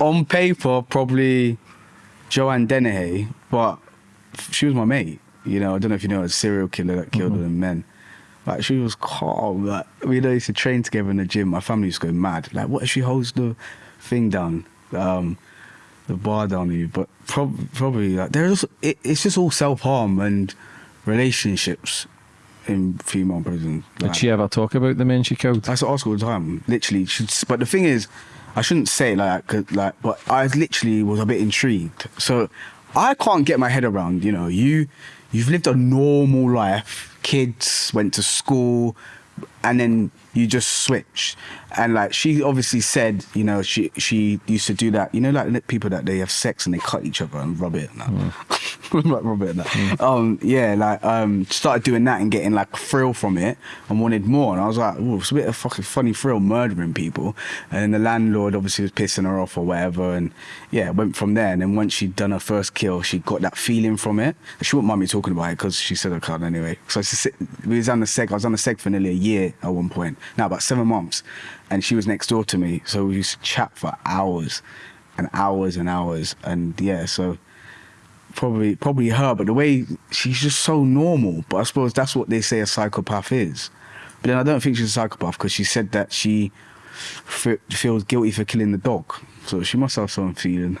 on paper, probably Joanne Dennehy, but she was my mate. You know, I don't know if you know a serial killer that killed mm-hmm. men. Like she was calm. Like we used to train together in the gym. My family used to go mad. Like, what if she holds the thing down, um, the bar down on you? But prob- probably like there's it, it's just all self harm and relationships in female prison. Like, Did she ever talk about the men she killed? I ask all the time. Literally, but the thing is, I shouldn't say like that, like, but I literally was a bit intrigued. So I can't get my head around. You know, you you've lived a normal life. Kids went to school, and then you just switch. And like she obviously said, you know, she she used to do that. You know, like people that they have sex and they cut each other and rub it. And mm. like rub it. And that. Mm. Um, yeah, like um, started doing that and getting like thrill from it and wanted more. And I was like, oh, it's a bit of fucking funny thrill murdering people. And the landlord obviously was pissing her off or whatever. And yeah, went from there. And then once she'd done her first kill, she got that feeling from it. She wouldn't mind me talking about it because she said I can't anyway. So we was on the seg. I was on the seg for nearly a year at one point. Now about seven months, and she was next door to me, so we used to chat for hours, and hours and hours, and yeah, so probably probably her, but the way she's just so normal. But I suppose that's what they say a psychopath is. But then I don't think she's a psychopath because she said that she feels guilty for killing the dog, so she must have some feeling.